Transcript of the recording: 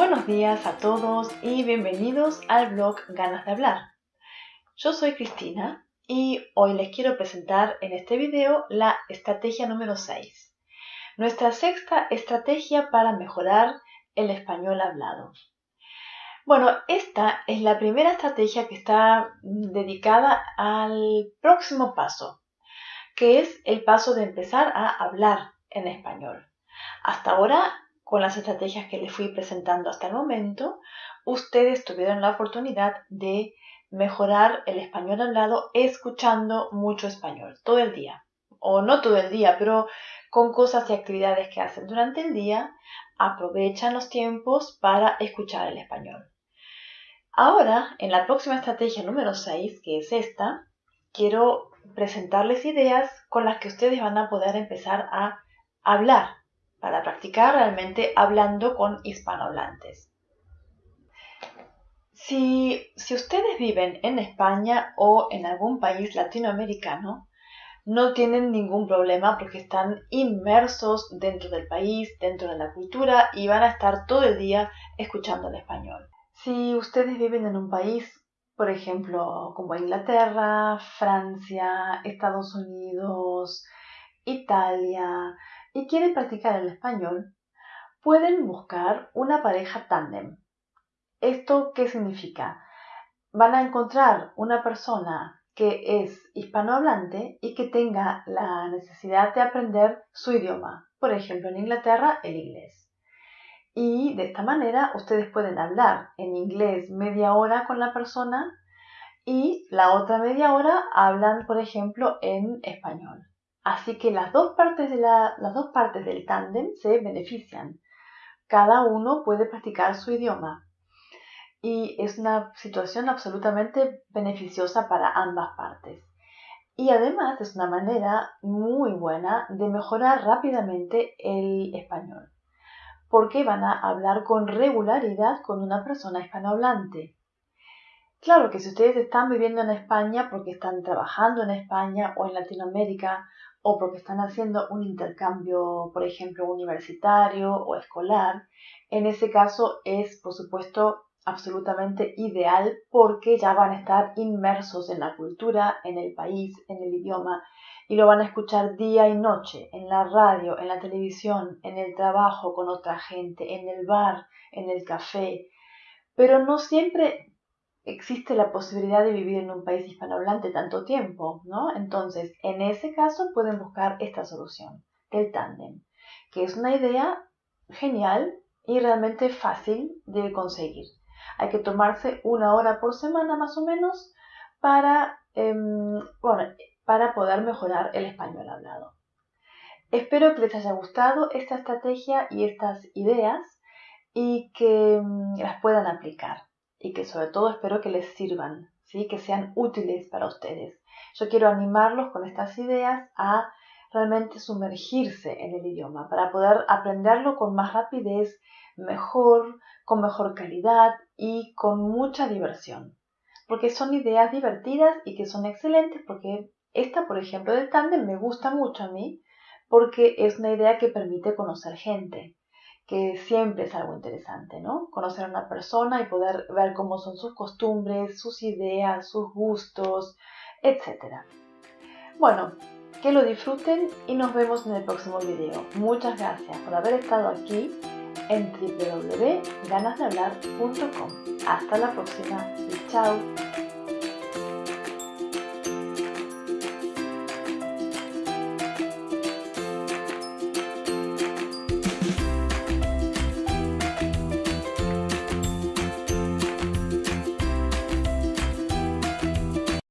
Buenos días a todos y bienvenidos al blog Ganas de Hablar. Yo soy Cristina y hoy les quiero presentar en este video la estrategia número 6. Nuestra sexta estrategia para mejorar el español hablado. Bueno, esta es la primera estrategia que está dedicada al próximo paso, que es el paso de empezar a hablar en español. Hasta ahora con las estrategias que les fui presentando hasta el momento, ustedes tuvieron la oportunidad de mejorar el español hablado escuchando mucho español todo el día. O no todo el día, pero con cosas y actividades que hacen durante el día, aprovechan los tiempos para escuchar el español. Ahora, en la próxima estrategia número 6, que es esta, quiero presentarles ideas con las que ustedes van a poder empezar a hablar para practicar realmente hablando con hispanohablantes. Si, si ustedes viven en España o en algún país latinoamericano, no tienen ningún problema porque están inmersos dentro del país, dentro de la cultura y van a estar todo el día escuchando el español. Si ustedes viven en un país, por ejemplo, como Inglaterra, Francia, Estados Unidos, Italia, y quieren practicar el español, pueden buscar una pareja tándem. ¿Esto qué significa? Van a encontrar una persona que es hispanohablante y que tenga la necesidad de aprender su idioma. Por ejemplo, en Inglaterra, el inglés. Y de esta manera ustedes pueden hablar en inglés media hora con la persona y la otra media hora hablan, por ejemplo, en español. Así que las dos partes, del tándem se benefician. Cada uno puede practicar su idioma. Y es una situación absolutamente beneficiosa para ambas partes. Y además es una manera muy buena de mejorar rápidamente el español. Porque van a hablar con regularidad con una persona hispanohablante. Claro que si ustedes están viviendo en España porque están trabajando en España o en Latinoamérica o porque están haciendo un intercambio, por ejemplo, universitario o escolar, en ese caso es, por supuesto, absolutamente ideal porque ya van a estar inmersos en la cultura, en el país, en el idioma y lo van a escuchar día y noche, en la radio, en la televisión, en el trabajo con otra gente, en el bar, en el café. Pero no siempre existe la posibilidad de vivir en un país hispanohablante tanto tiempo, ¿no? Entonces, en ese caso pueden buscar esta solución, el tándem, que es una idea genial y realmente fácil de conseguir. Hay que tomarse una hora por semana más o menos para, em, para poder mejorar el español hablado. Espero que les haya gustado esta estrategia y estas ideas y que em, las puedan aplicar y que sobre todo espero que les sirvan, ¿sí? que sean útiles para ustedes. Yo quiero animarlos con estas ideas a realmente sumergirse en el idioma para poder aprenderlo con más rapidez, mejor, con mejor calidad y con mucha diversión. Porque son ideas divertidas y que son excelentes porque esta, por ejemplo, del tándem me gusta mucho a mí porque es una idea que permite conocer gente que siempre es algo interesante, ¿no? Conocer a una persona y poder ver cómo son sus costumbres, sus ideas, sus gustos, etc. Bueno, que lo disfruten y nos vemos en el próximo video. Muchas gracias por haber estado aquí en www.ganasdehablar.com. Hasta la próxima y chao.